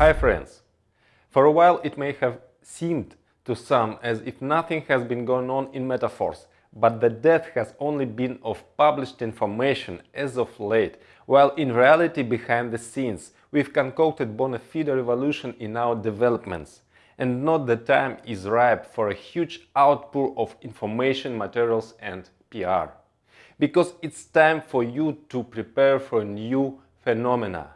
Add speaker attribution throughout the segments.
Speaker 1: Hi friends! For a while it may have seemed to some as if nothing has been going on in Metaforce, but the death has only been of published information as of late, while in reality behind the scenes we've concocted bona fide revolution in our developments, and not the time is ripe for a huge outpour of information, materials and PR. Because it's time for you to prepare for new phenomena.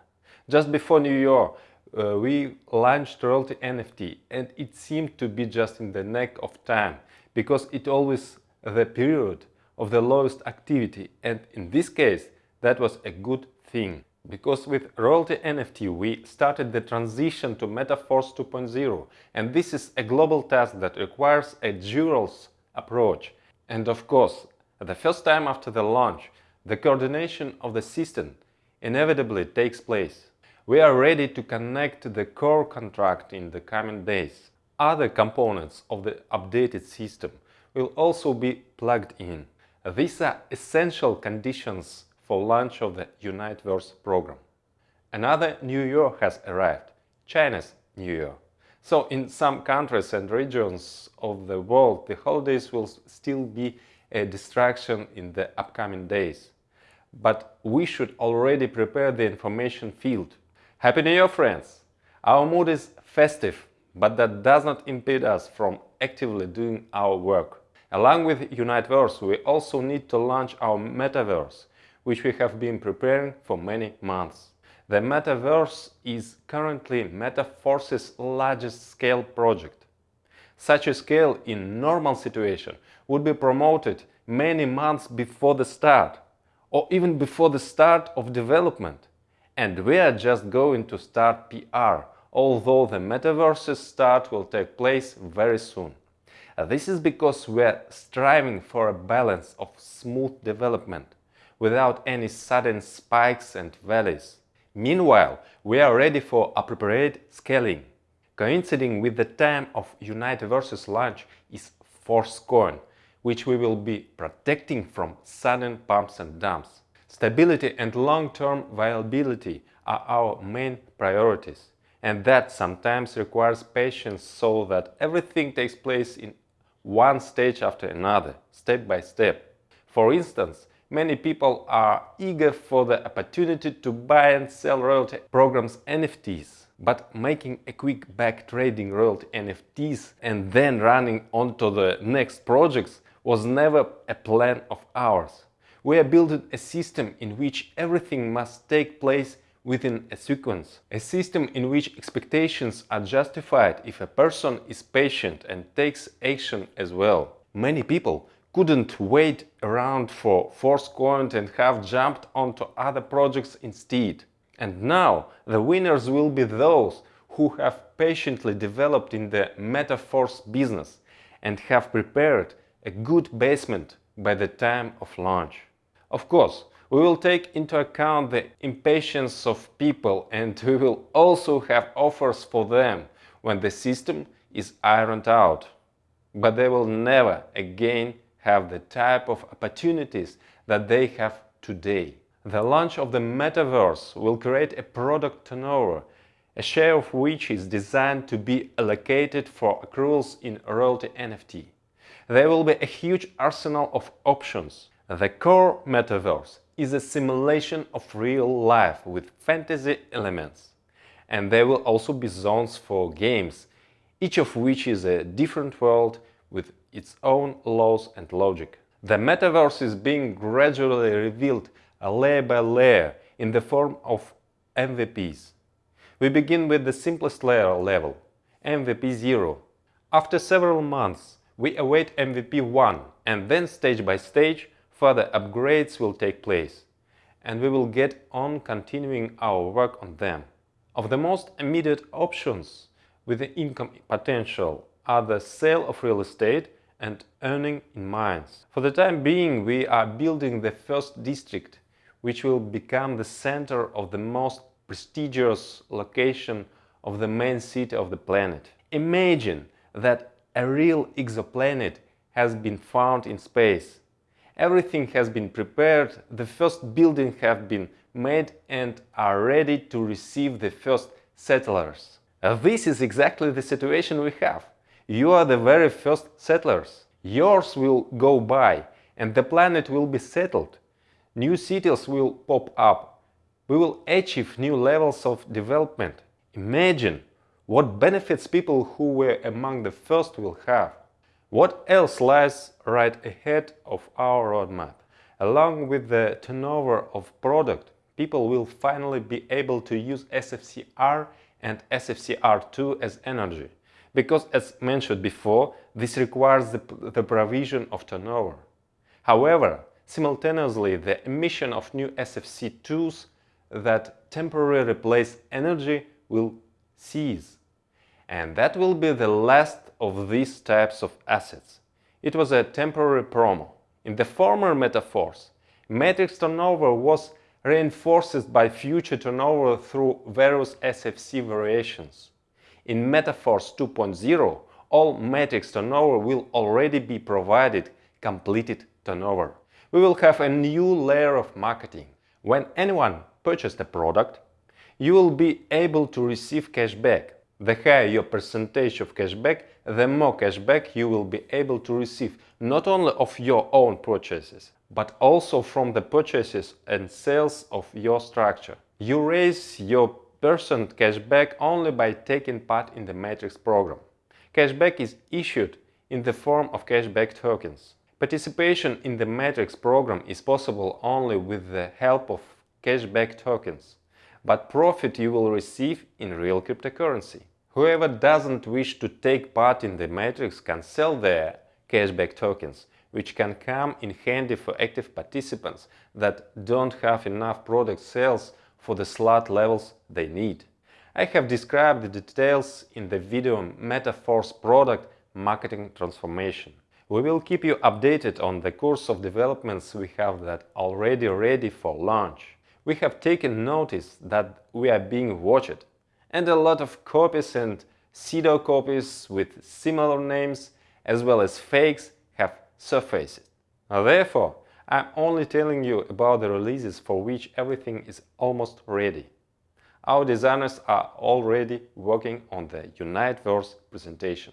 Speaker 1: Just before New Year, uh, we launched Royalty NFT and it seemed to be just in the neck of time because it always the period of the lowest activity and in this case that was a good thing because with Royalty NFT we started the transition to Metaforce 2.0 and this is a global task that requires a dual approach and of course the first time after the launch the coordination of the system inevitably takes place. We are ready to connect the core contract in the coming days. Other components of the updated system will also be plugged in. These are essential conditions for launch of the Uniteverse program. Another new year has arrived, China's New Year. So in some countries and regions of the world, the holidays will still be a distraction in the upcoming days. But we should already prepare the information field Happy New Year, friends! Our mood is festive, but that does not impede us from actively doing our work. Along with Uniteverse, we also need to launch our Metaverse, which we have been preparing for many months. The Metaverse is currently Metaforce's largest scale project. Such a scale in normal situation would be promoted many months before the start, or even before the start of development. And we are just going to start PR, although the metaverse's start will take place very soon. Uh, this is because we are striving for a balance of smooth development, without any sudden spikes and valleys. Meanwhile, we are ready for appropriate scaling. Coinciding with the time of Uniteverse's launch is Force Forcecoin, which we will be protecting from sudden pumps and dumps. Stability and long-term viability are our main priorities, and that sometimes requires patience so that everything takes place in one stage after another, step by step. For instance, many people are eager for the opportunity to buy and sell royalty programs NFTs, but making a quick back trading royalty NFTs and then running on to the next projects was never a plan of ours. We are building a system in which everything must take place within a sequence. A system in which expectations are justified if a person is patient and takes action as well. Many people couldn't wait around for Forcecoin and have jumped onto other projects instead. And now the winners will be those who have patiently developed in the Metaforce business and have prepared a good basement by the time of launch. Of course, we will take into account the impatience of people and we will also have offers for them when the system is ironed out. But they will never again have the type of opportunities that they have today. The launch of the metaverse will create a product turnover, a share of which is designed to be allocated for accruals in royalty NFT. There will be a huge arsenal of options, the core metaverse is a simulation of real life with fantasy elements. And there will also be zones for games, each of which is a different world with its own laws and logic. The metaverse is being gradually revealed layer by layer in the form of MVPs. We begin with the simplest layer level, MVP 0. After several months, we await MVP 1 and then stage by stage further upgrades will take place, and we will get on continuing our work on them. Of the most immediate options with the income potential are the sale of real estate and earning in mines. For the time being, we are building the first district, which will become the center of the most prestigious location of the main city of the planet. Imagine that a real exoplanet has been found in space Everything has been prepared, the first building have been made and are ready to receive the first settlers. Uh, this is exactly the situation we have. You are the very first settlers. Yours will go by and the planet will be settled. New cities will pop up. We will achieve new levels of development. Imagine what benefits people who were among the first will have. What else lies right ahead of our roadmap? Along with the turnover of product, people will finally be able to use SFCR and SFCR2 as energy, because as mentioned before, this requires the, the provision of turnover. However, simultaneously the emission of new SFC2s that temporarily replace energy will cease. And that will be the last of these types of assets. It was a temporary promo. In the former Metaforce, matrix turnover was reinforced by future turnover through various SFC variations. In Metaforce 2.0, all matrix turnover will already be provided completed turnover. We will have a new layer of marketing. When anyone purchased a product, you will be able to receive cashback. The higher your percentage of cashback, the more cashback you will be able to receive not only of your own purchases, but also from the purchases and sales of your structure. You raise your percent cashback only by taking part in the Matrix program. Cashback is issued in the form of cashback tokens. Participation in the Matrix program is possible only with the help of cashback tokens, but profit you will receive in real cryptocurrency. Whoever doesn't wish to take part in the Matrix can sell their cashback tokens, which can come in handy for active participants that don't have enough product sales for the slot levels they need. I have described the details in the video Metaforce product marketing transformation. We will keep you updated on the course of developments we have that already ready for launch. We have taken notice that we are being watched and a lot of copies and pseudo copies with similar names as well as fakes have surfaced. Therefore, I'm only telling you about the releases for which everything is almost ready. Our designers are already working on the Uniteverse presentation.